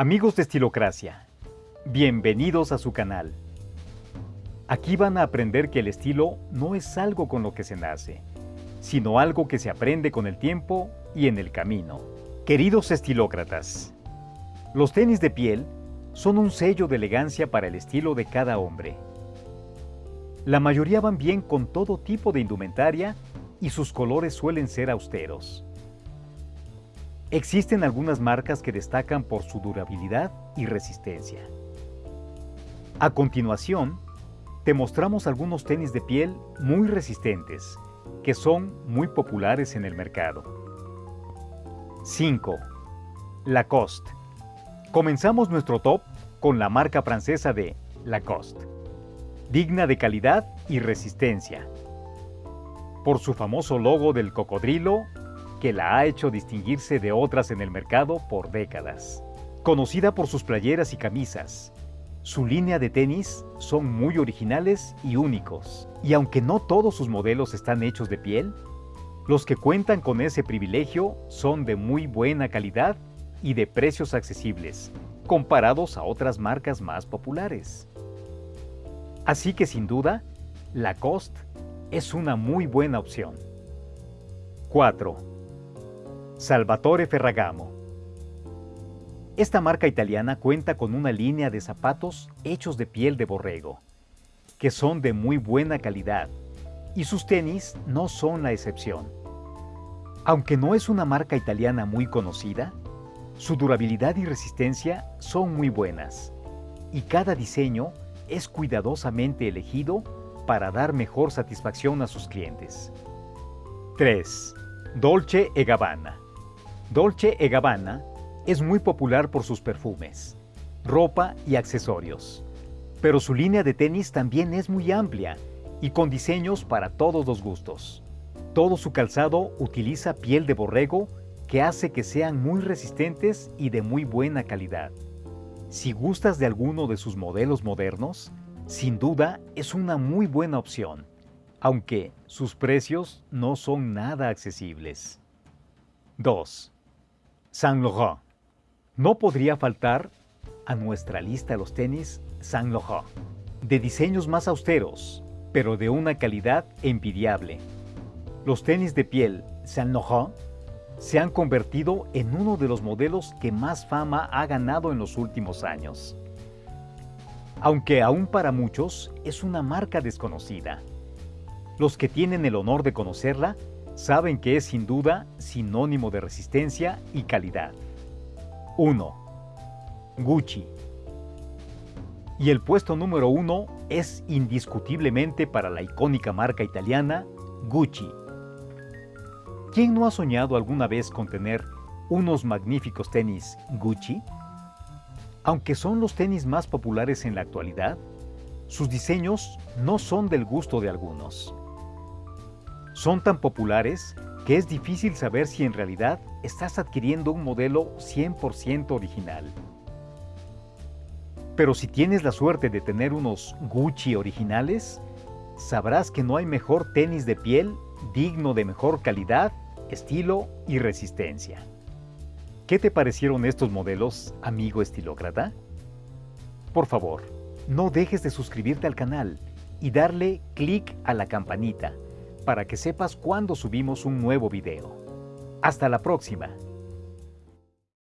Amigos de Estilocracia, bienvenidos a su canal. Aquí van a aprender que el estilo no es algo con lo que se nace, sino algo que se aprende con el tiempo y en el camino. Queridos estilócratas, los tenis de piel son un sello de elegancia para el estilo de cada hombre. La mayoría van bien con todo tipo de indumentaria y sus colores suelen ser austeros. Existen algunas marcas que destacan por su durabilidad y resistencia. A continuación, te mostramos algunos tenis de piel muy resistentes, que son muy populares en el mercado. 5. Lacoste. Comenzamos nuestro top con la marca francesa de Lacoste, digna de calidad y resistencia. Por su famoso logo del cocodrilo que la ha hecho distinguirse de otras en el mercado por décadas. Conocida por sus playeras y camisas, su línea de tenis son muy originales y únicos, y aunque no todos sus modelos están hechos de piel, los que cuentan con ese privilegio son de muy buena calidad y de precios accesibles, comparados a otras marcas más populares. Así que sin duda, Lacoste es una muy buena opción. 4. Salvatore Ferragamo. Esta marca italiana cuenta con una línea de zapatos hechos de piel de borrego, que son de muy buena calidad, y sus tenis no son la excepción. Aunque no es una marca italiana muy conocida, su durabilidad y resistencia son muy buenas, y cada diseño es cuidadosamente elegido para dar mejor satisfacción a sus clientes. 3. Dolce e Gabbana Dolce e Gabbana es muy popular por sus perfumes, ropa y accesorios. Pero su línea de tenis también es muy amplia y con diseños para todos los gustos. Todo su calzado utiliza piel de borrego que hace que sean muy resistentes y de muy buena calidad. Si gustas de alguno de sus modelos modernos, sin duda es una muy buena opción, aunque sus precios no son nada accesibles. 2. Saint Laurent. No podría faltar a nuestra lista los tenis Saint Laurent, de diseños más austeros, pero de una calidad envidiable. Los tenis de piel Saint Laurent se han convertido en uno de los modelos que más fama ha ganado en los últimos años. Aunque aún para muchos es una marca desconocida. Los que tienen el honor de conocerla saben que es sin duda sinónimo de resistencia y calidad. 1. Gucci. Y el puesto número 1 es indiscutiblemente para la icónica marca italiana Gucci. ¿Quién no ha soñado alguna vez con tener unos magníficos tenis Gucci? Aunque son los tenis más populares en la actualidad, sus diseños no son del gusto de algunos. Son tan populares que es difícil saber si en realidad estás adquiriendo un modelo 100% original. Pero si tienes la suerte de tener unos Gucci originales, sabrás que no hay mejor tenis de piel digno de mejor calidad, estilo y resistencia. ¿Qué te parecieron estos modelos, amigo estilócrata? Por favor, no dejes de suscribirte al canal y darle clic a la campanita para que sepas cuando subimos un nuevo video. Hasta la próxima.